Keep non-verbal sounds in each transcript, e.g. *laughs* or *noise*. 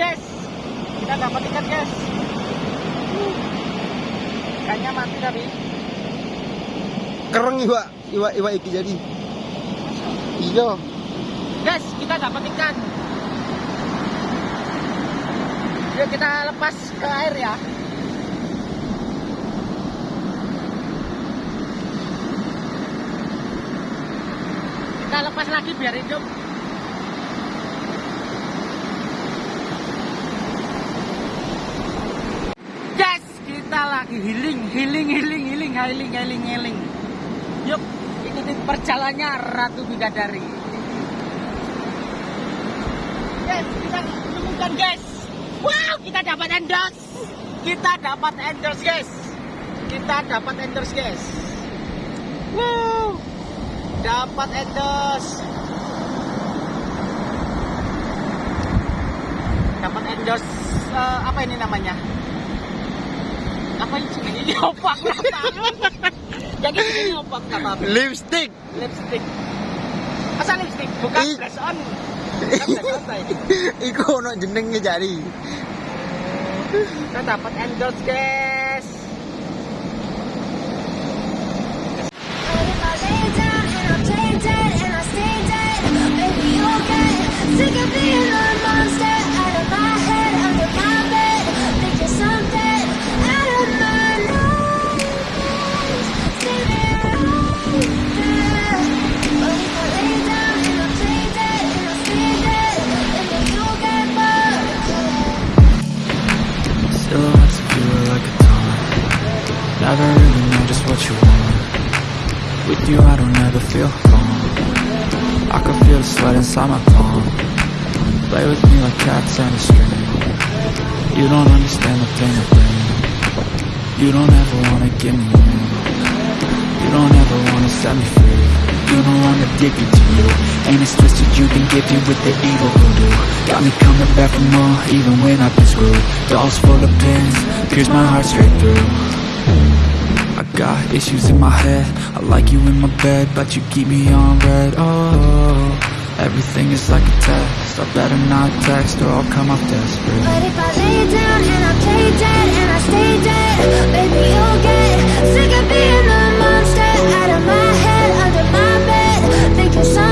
guys. Kita dapat ikan guys. Ikannya mati tapi. Kereng iwa iwa iwa iki jadi. Iyo guys kita dapat ikan. Yuk kita lepas ke air ya. Kita lepas lagi biar hidup. Lagi healing healing healing healing healing healing healing. Yuk ikuti perjalanannya Ratu Bidadari. Guys kita menemukan guys wow kita dapat endorse. Kita dapat endorse guys. Kita dapat endorse guys. Wow dapat endorse. Dapat endorse eh, apa ini namanya apa yang sini diopak Yang ini diopak apa? Lipstick. Lipstick. Masa lipstick? Bukan I... flash on. *laughs* Iku ono jenenge jari. Kita dapat endorse, guys. With you I don't ever feel calm. I can feel the sweat inside my palm. Play with me like cats and a string. You don't understand the pain I bring. You don't ever wanna give me You don't ever wanna set me free. You don't wanna dig into you. And it's twisted you can get me with the evil voodoo Got me coming back for more even when I've been screwed. Dolls full of pins, pierce my heart straight through got issues in my head. I like you in my bed, but you keep me on red. Oh, everything is like a test. I better not text or I'll come off desperate. But if I lay down and I play dead and I stay dead, baby, you'll get sick of being the monster. Out of my head, under my bed, thinking something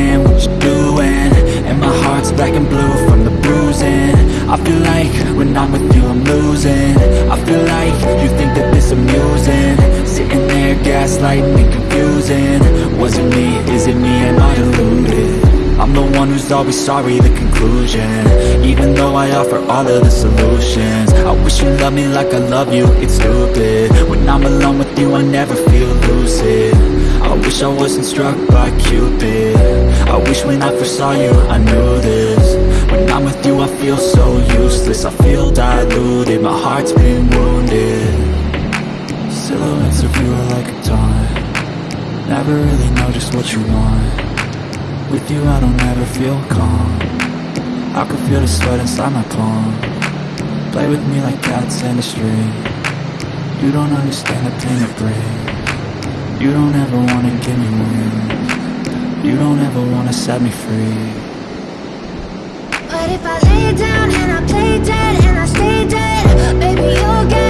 you what you're doing? And my heart's black and blue from the bruising. I feel like when I'm with you I'm losing. I feel like you think that this amusing. Sitting there gaslighting and confusing. Was it me, is it me, am I deluded? I'm the one who's always sorry, the conclusion. Even though I offer all of the solutions. I wish you loved me like I love you, it's stupid. When I'm alone with you, I never feel lucid. I wish I wasn't struck by Cupid I wish when I first saw you, I knew this. When I'm with you, I feel so useless. I feel diluted, my heart's been wounded. Silhouettes of you are like a taunt. Never really know just what you want. With you I don't ever feel calm. I can feel the sweat inside my palm. Play with me like cats and a string. You don't understand the pain it brings. You don't ever wanna give me wings you don't ever wanna set me free. But if I lay down and I play dead and I stay dead Baby, you'll get